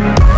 Bye.